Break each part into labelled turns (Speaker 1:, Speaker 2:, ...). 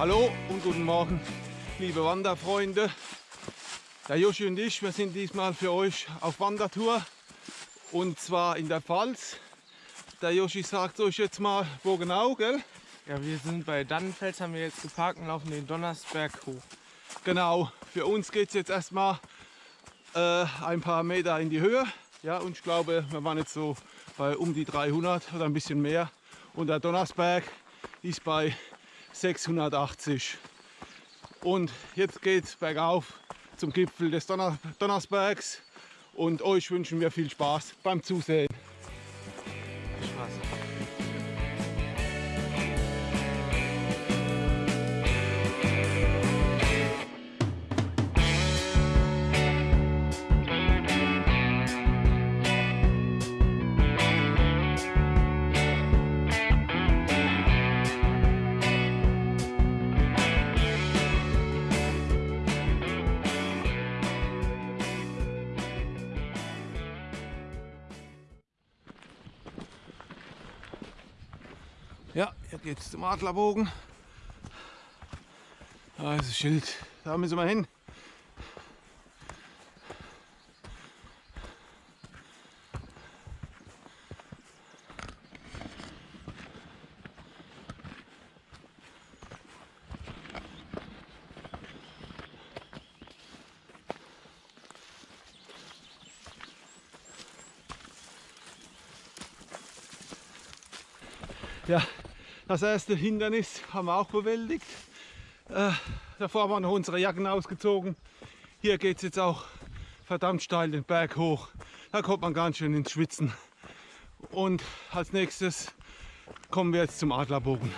Speaker 1: Hallo und guten Morgen, liebe Wanderfreunde. Der Joshi und ich, wir sind diesmal für euch auf Wandertour und zwar in der Pfalz. Der Joshi sagt euch jetzt mal, wo genau, gell?
Speaker 2: Ja, wir sind bei Dannenfels, haben wir jetzt geparkt und laufen den Donnersberg hoch.
Speaker 1: Genau, für uns geht es jetzt erstmal äh, ein paar Meter in die Höhe. Ja, und ich glaube, wir waren jetzt so bei um die 300 oder ein bisschen mehr. Und der Donnersberg ist bei 680. Und jetzt geht es bergauf zum Gipfel des Donner Donnersbergs. Und euch wünschen wir viel Spaß beim Zusehen. Ja, hier geht's zum Adlerbogen. Da ist das Schild. Da müssen wir hin. Das erste Hindernis haben wir auch bewältigt. Äh, davor haben wir noch unsere Jacken ausgezogen. Hier geht es jetzt auch verdammt steil den Berg hoch. Da kommt man ganz schön ins Schwitzen. Und als nächstes kommen wir jetzt zum Adlerbogen.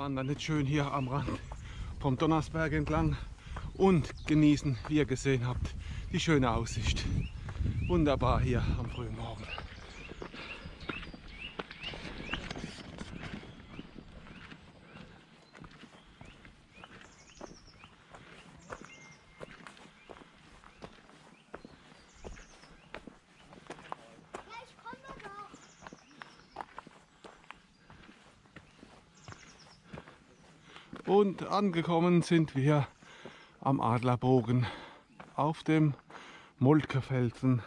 Speaker 1: Wandern jetzt schön hier am Rand vom Donnersberg entlang und genießen, wie ihr gesehen habt, die schöne Aussicht. Wunderbar hier am Und angekommen sind wir am Adlerbogen auf dem Moltkefelsen.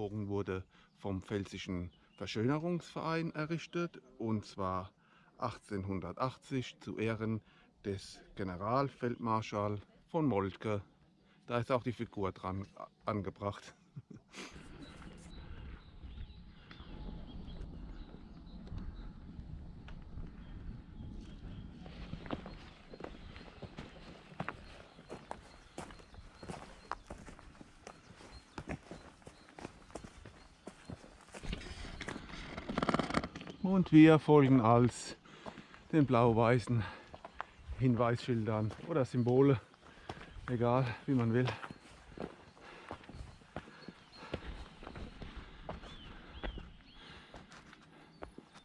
Speaker 1: Adlerbogen wurde vom Pfälzischen Verschönerungsverein errichtet und zwar 1880 zu Ehren des Generalfeldmarschall von Moltke. Da ist auch die Figur dran angebracht. Und wir folgen als den blau-weißen Hinweisschildern oder Symbole, egal wie man will.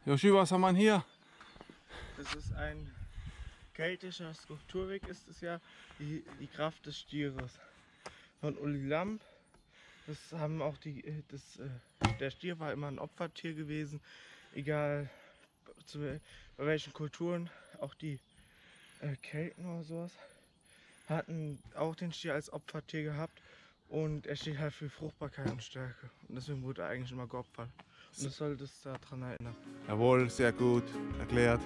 Speaker 1: Joshi, was haben wir hier?
Speaker 2: Das ist ein keltischer Skulpturweg, ist es ja. Die, die Kraft des Stieres. Von Uli Lamp. Das haben auch die. Das, äh, der Stier war immer ein Opfertier gewesen. Egal zu, bei welchen Kulturen. Auch die äh, Kelten oder sowas hatten auch den Stier als Opfertier gehabt. Und er steht halt für Fruchtbarkeit und Stärke. Und deswegen wurde er eigentlich immer geopfert. Und das soll das daran erinnern.
Speaker 1: Jawohl, sehr gut erklärt.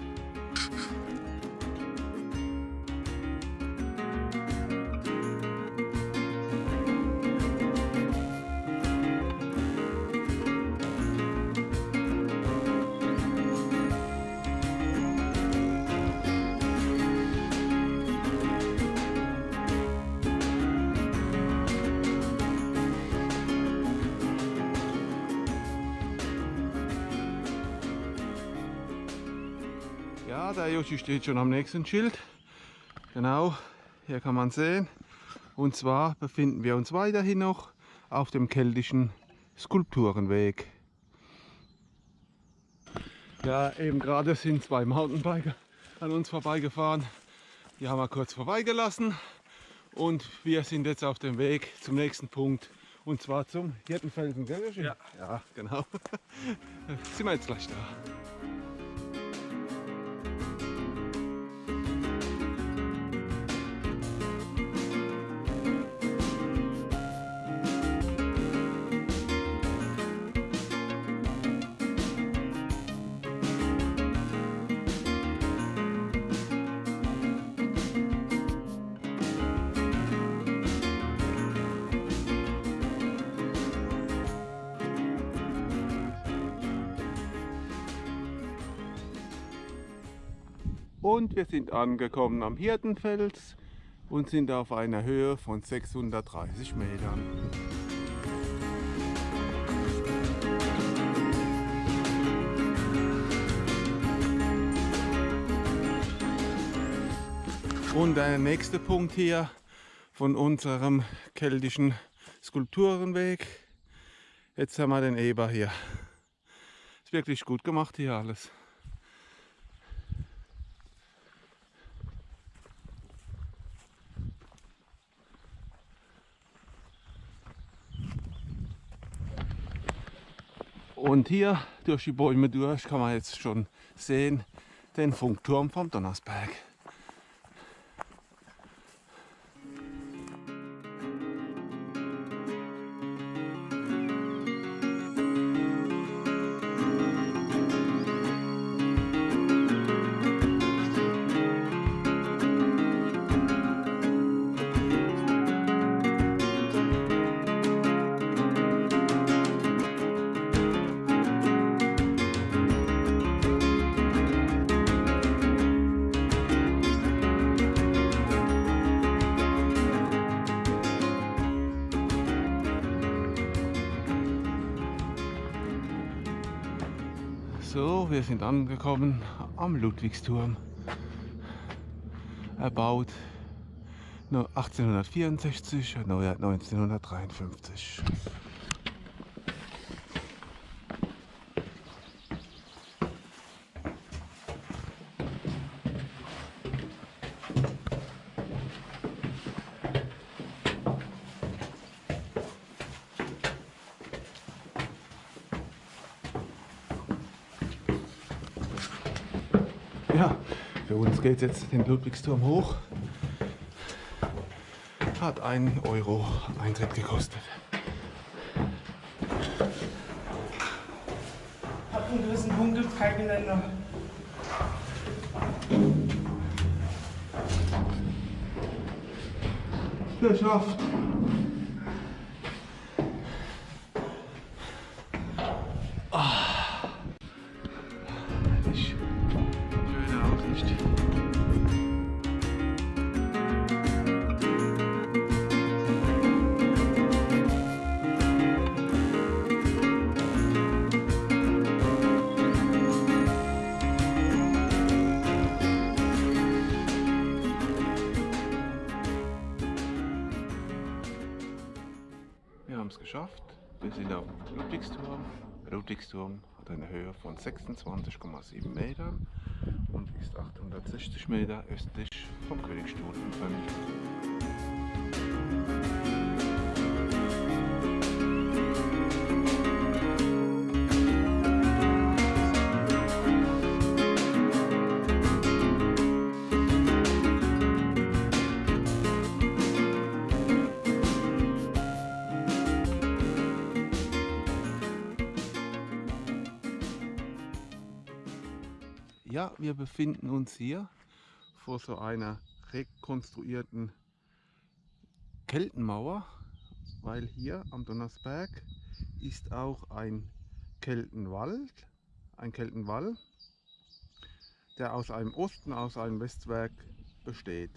Speaker 1: Joshi steht schon am nächsten Schild. Genau, hier kann man sehen. Und zwar befinden wir uns weiterhin noch auf dem keltischen Skulpturenweg. Ja, eben gerade sind zwei Mountainbiker an uns vorbeigefahren. Die haben wir kurz vorbeigelassen. Und wir sind jetzt auf dem Weg zum nächsten Punkt. Und zwar zum Hirtenfelsen, gell?
Speaker 2: Ja.
Speaker 1: Ja, genau. sind wir jetzt gleich da. Und wir sind angekommen am Hirtenfels und sind auf einer Höhe von 630 Metern. Und der nächste Punkt hier von unserem keltischen Skulpturenweg. Jetzt haben wir den Eber hier. Ist wirklich gut gemacht hier alles. Und hier durch die Bäume durch kann man jetzt schon sehen den Funkturm vom Donnersberg. So, wir sind angekommen am Ludwigsturm. Erbaut nur 1864, erneuert 1953. Ja, geht jetzt den Ludwigsturm hoch. Hat 1 Euro Eintritt gekostet.
Speaker 2: Ab einem gewissen Punkt gibt es kein Geländer.
Speaker 1: Geschafft! Ludwigsturm. Der hat eine Höhe von 26,7 Metern und ist 860 Meter östlich vom Königsstuhl in Bremen. Ja, wir befinden uns hier vor so einer rekonstruierten Keltenmauer, weil hier am Donnersberg ist auch ein Keltenwald, ein Keltenwall, der aus einem Osten, aus einem Westwerk besteht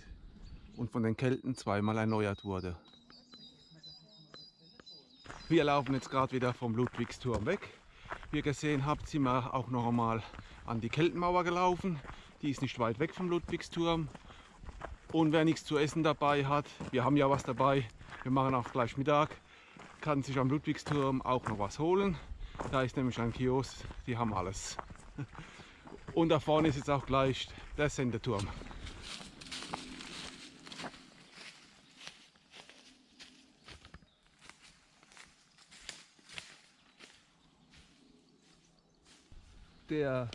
Speaker 1: und von den Kelten zweimal erneuert wurde. Wir laufen jetzt gerade wieder vom Ludwigsturm weg. Wie ihr gesehen habt, sind wir auch noch einmal an die Keltenmauer gelaufen. Die ist nicht weit weg vom Ludwigsturm. Und wer nichts zu essen dabei hat, wir haben ja was dabei, wir machen auch gleich Mittag, kann sich am Ludwigsturm auch noch was holen. Da ist nämlich ein Kiosk, die haben alles. Und da vorne ist jetzt auch gleich der Sendeturm. Der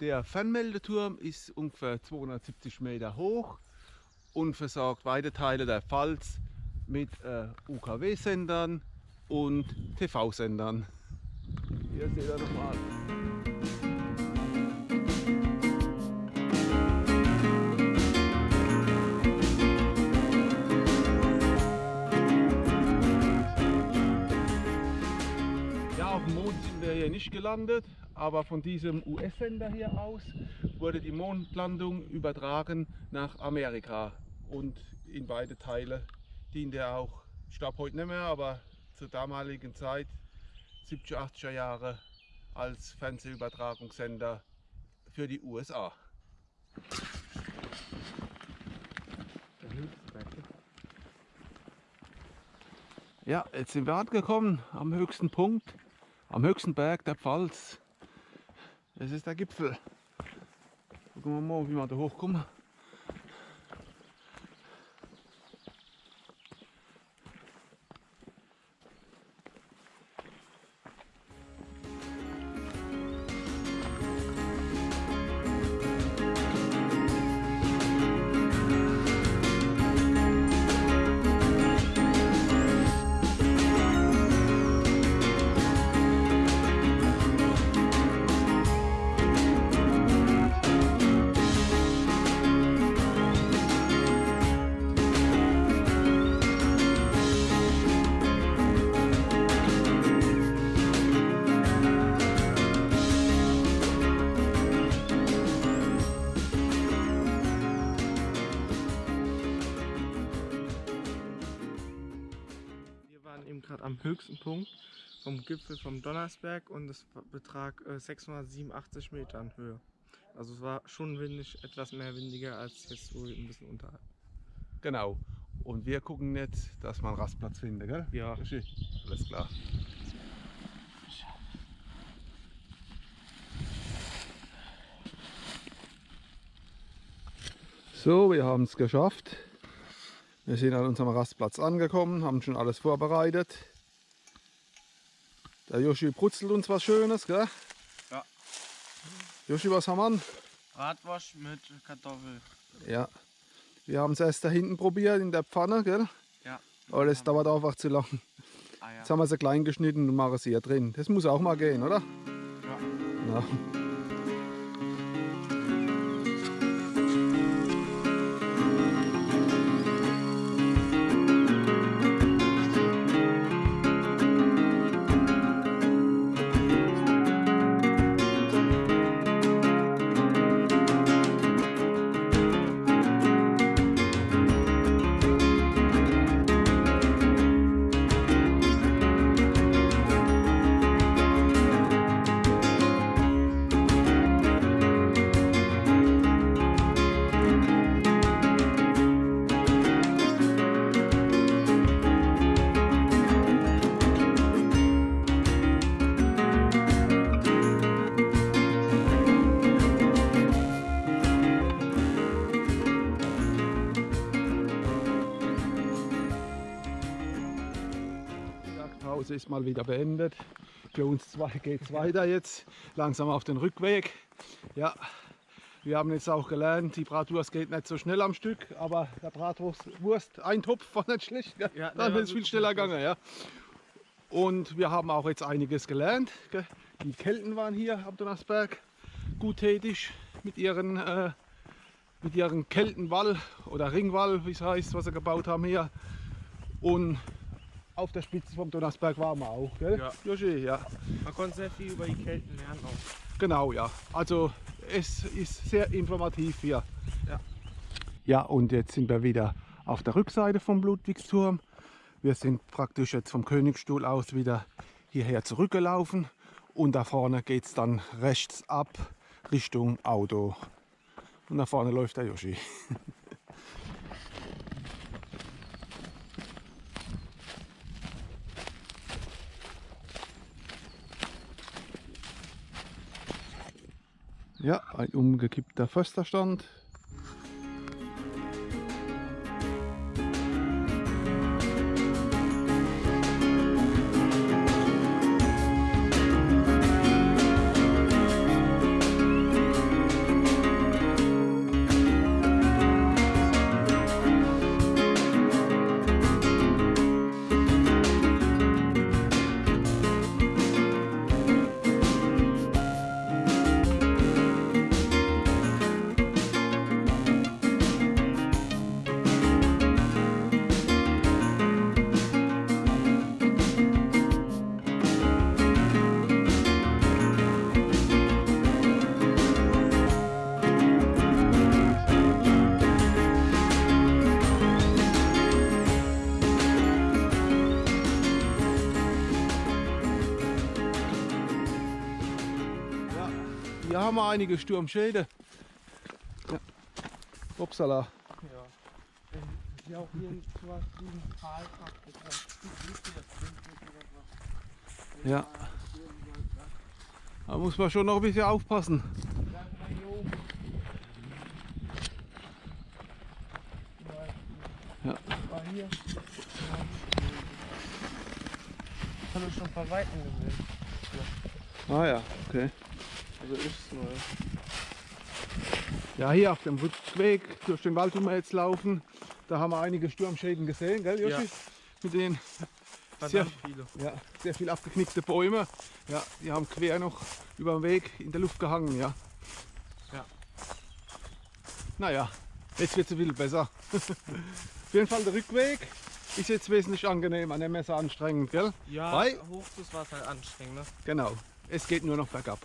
Speaker 1: Der Fernmeldeturm ist ungefähr 270 Meter hoch und versorgt weite Teile der Pfalz mit äh, UKW-Sendern und TV-Sendern. Hier seht ihr nochmal. Ja, auf dem Mond sind wir hier nicht gelandet, aber von diesem US-Sender hier aus wurde die Mondlandung übertragen nach Amerika und in beide Teile diente er auch, ich glaube heute nicht mehr, aber zur damaligen Zeit, 70er, 80er Jahre, als Fernsehübertragungssender für die USA. Ja, jetzt sind wir angekommen am höchsten Punkt, am höchsten Berg der Pfalz. Es ist der Gipfel. Gucken wir mal, wie wir da hochkommen.
Speaker 2: Am höchsten Punkt vom Gipfel vom Donnersberg und es betrag äh, 687 Metern Höhe. Also es war schon windig, etwas mehr windiger als jetzt so ein bisschen unterhalb.
Speaker 1: Genau. Und wir gucken jetzt, dass wir einen Rastplatz finden, gell?
Speaker 2: Ja.
Speaker 1: Richtig. Alles klar. So, wir haben es geschafft. Wir sind an unserem Rastplatz angekommen, haben schon alles vorbereitet. Der Joshi brutzelt uns was Schönes, gell?
Speaker 2: Ja.
Speaker 1: Joshi, was haben wir an?
Speaker 2: Bratwurst mit Kartoffel.
Speaker 1: Ja. Wir haben es erst da hinten probiert in der Pfanne, gell?
Speaker 2: Ja.
Speaker 1: Aber das dauert einfach zu lang.
Speaker 2: Ah, ja.
Speaker 1: Jetzt haben wir sie klein geschnitten und machen sie hier drin. Das muss auch mal gehen, oder?
Speaker 2: Ja.
Speaker 1: Ja. Mal wieder beendet. Für uns zwei geht es weiter jetzt, langsam auf den Rückweg. Ja, wir haben jetzt auch gelernt, die Bratwurst geht nicht so schnell am Stück, aber der Bratwurst, ein Topf war nicht schlecht.
Speaker 2: Ja,
Speaker 1: Dann ist es viel schneller gegangen. Ja. Und wir haben auch jetzt einiges gelernt. Gell? Die Kelten waren hier am Donnersberg gut tätig mit ihren, äh, mit ihren Keltenwall oder Ringwall, wie es heißt, was sie gebaut haben hier. Und auf der Spitze vom Donnersberg waren wir auch. Gell?
Speaker 2: Ja.
Speaker 1: Joshi, ja.
Speaker 2: Man konnte sehr viel über die Kelten lernen auch.
Speaker 1: Genau, ja. Also es ist sehr informativ hier.
Speaker 2: Ja.
Speaker 1: Ja, und jetzt sind wir wieder auf der Rückseite vom Ludwigsturm. Wir sind praktisch jetzt vom Königsstuhl aus wieder hierher zurückgelaufen. Und da vorne geht es dann rechts ab Richtung Auto. Und da vorne läuft der Yoshi. Ja, ein umgekippter Försterstand. Haben wir einige Sturmschäden. Ja. Upsala.
Speaker 2: Ja. Ähm, Ja, auch hier so was wie ein ist was.
Speaker 1: Ja. Da muss man schon noch ein bisschen aufpassen. Ja.
Speaker 2: Hier. Habe ich schon von Weitem gesehen.
Speaker 1: Ah ja, okay.
Speaker 2: Also ist es nur.
Speaker 1: Ja, hier auf dem Rückweg durch den Wald, wo wir jetzt laufen, da haben wir einige Sturmschäden gesehen, gell, Joshi?
Speaker 2: Ja.
Speaker 1: Mit den sehr,
Speaker 2: viele.
Speaker 1: ja, sehr viel abgeknickte Bäume. Ja, die haben quer noch über dem Weg in der Luft gehangen, ja.
Speaker 2: Ja.
Speaker 1: Naja, jetzt wird es ein bisschen besser. Auf jeden Fall der Rückweg ist jetzt wesentlich angenehmer, nicht mehr so anstrengend, gell?
Speaker 2: Ja,
Speaker 1: Weil-
Speaker 2: Hochfluss war es halt anstrengend. Ne?
Speaker 1: Genau, es geht nur noch bergab.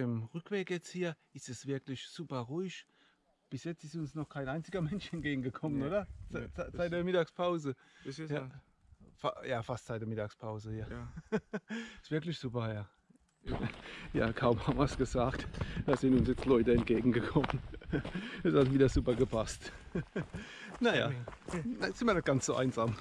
Speaker 1: Dem Rückweg jetzt hier ist es wirklich super ruhig. Bis jetzt ist uns noch kein einziger Mensch entgegengekommen,
Speaker 2: Nee,
Speaker 1: oder?
Speaker 2: nee,
Speaker 1: Seit der Mittagspause.
Speaker 2: Bis jetzt
Speaker 1: Ja. Fa ja, fast seit der Mittagspause hier.
Speaker 2: Ja.
Speaker 1: Ist wirklich super, ja. Ja, kaum haben wir es gesagt. Da sind uns jetzt Leute entgegengekommen. Das hat wieder super gepasst. Naja, jetzt sind wir nicht ganz so einsam.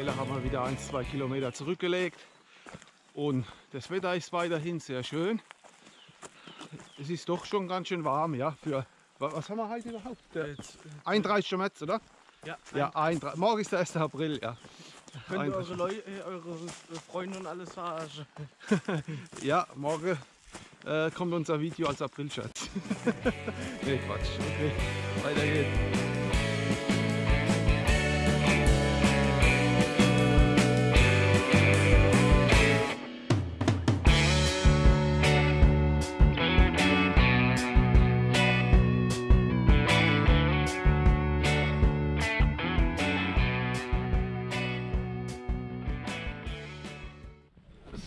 Speaker 1: Mittlerweile haben wir wieder ein, zwei Kilometer zurückgelegt und das Wetter ist weiterhin sehr schön. Es ist doch schon ganz schön warm, ja, für, wa- was haben wir heute überhaupt? Der
Speaker 2: Jetzt,
Speaker 1: 31. März, oder?
Speaker 2: ja,
Speaker 1: Ja, 31. morgen ist der 1. April, ja.
Speaker 2: Könnt ihr
Speaker 1: Ein-
Speaker 2: eure, Leu äh, eure Freunde und alles verarschen.
Speaker 1: Ja, morgen äh, kommt unser Video als Aprilscherz. nee, Quatsch. Okay, weiter geht's.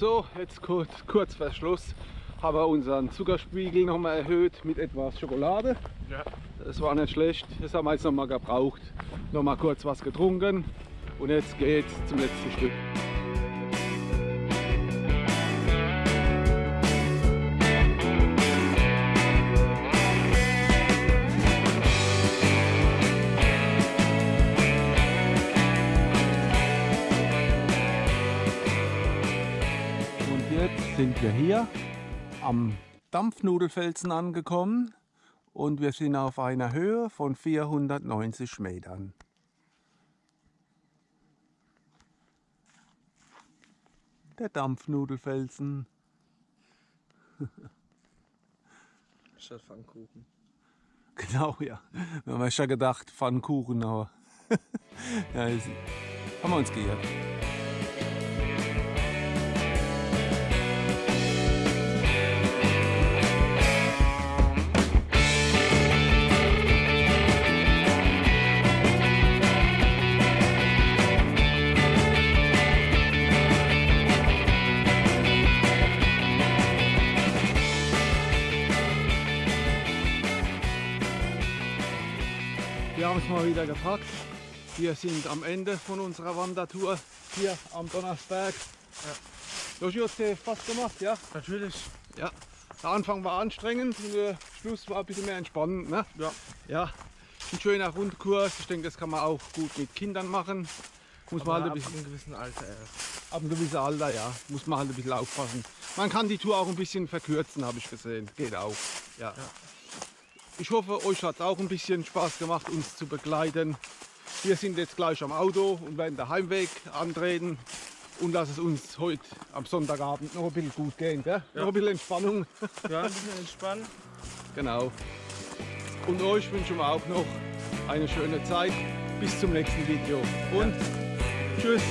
Speaker 1: So, jetzt kurz, kurz vor Schluss haben wir unseren Zuckerspiegel nochmal erhöht mit etwas Schokolade.
Speaker 2: Ja.
Speaker 1: Das war nicht schlecht, das haben wir jetzt nochmal gebraucht. Nochmal kurz was getrunken und jetzt geht's zum letzten Stück. Wir hier am Dampfnudelfelsen angekommen und wir sind auf einer Höhe von 490 Metern. Der Dampfnudelfelsen.
Speaker 2: Statt Pfannkuchen.
Speaker 1: Genau, ja. Wir haben ja schon gedacht, Pfannkuchen, aber ja, ist, haben wir uns geirrt. Wieder gepackt. Wir sind am Ende von unserer Wandertour hier am Donnersberg. Ja. Joshi, hat dir Spaß gemacht, ja?
Speaker 2: Natürlich.
Speaker 1: Ja. Der Anfang war anstrengend und der Schluss war ein bisschen mehr entspannend. Ne?
Speaker 2: Ja.
Speaker 1: Ja. Ein schöner Rundkurs. Ich denke, das kann man auch gut mit Kindern machen. Muss man halt ein
Speaker 2: ab
Speaker 1: bisschen,
Speaker 2: einem gewissen Alter erst.
Speaker 1: ab einem gewissen Alter, ja, muss man halt ein bisschen aufpassen. Man kann die Tour auch ein bisschen verkürzen, habe ich gesehen. Geht auch. Ja. Ich hoffe, euch hat es auch ein bisschen Spaß gemacht, uns zu begleiten. Wir sind jetzt gleich am Auto und werden den Heimweg antreten und lass es uns heute am Sonntagabend noch ein bisschen gut gehen. Gell? Noch ein bisschen Entspannung.
Speaker 2: Ja, ein bisschen entspannen.
Speaker 1: Genau. Und euch wünschen wir auch noch eine schöne Zeit. Bis zum nächsten Video. Und tschüss.